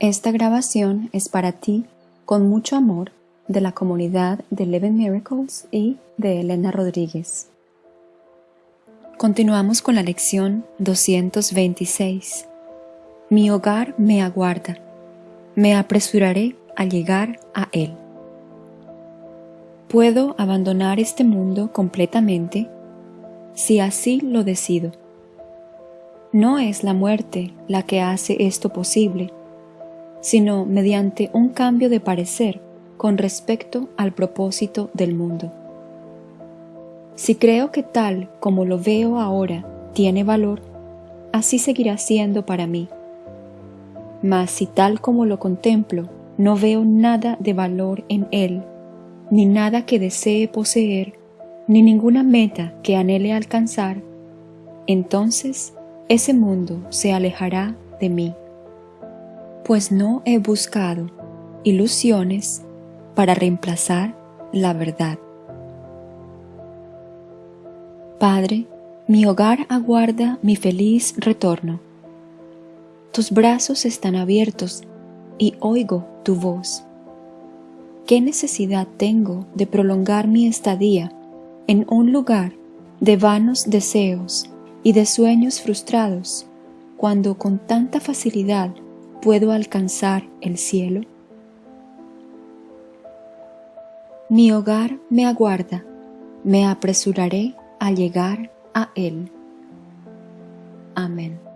Esta grabación es para ti con mucho amor de la comunidad de Eleven Miracles y de Elena Rodríguez. Continuamos con la lección 226. Mi hogar me aguarda. Me apresuraré a llegar a él. Puedo abandonar este mundo completamente si así lo decido. No es la muerte la que hace esto posible, sino mediante un cambio de parecer con respecto al propósito del mundo. Si creo que tal como lo veo ahora tiene valor, así seguirá siendo para mí. Mas si tal como lo contemplo no veo nada de valor en él, ni nada que desee poseer, ni ninguna meta que anhele alcanzar, entonces ese mundo se alejará de mí, pues no he buscado ilusiones para reemplazar la verdad. Padre, mi hogar aguarda mi feliz retorno. Tus brazos están abiertos y oigo tu voz. ¿Qué necesidad tengo de prolongar mi estadía en un lugar de vanos deseos y de sueños frustrados cuando con tanta facilidad puedo alcanzar el cielo? Mi hogar me aguarda, me apresuraré a llegar a él. Amén.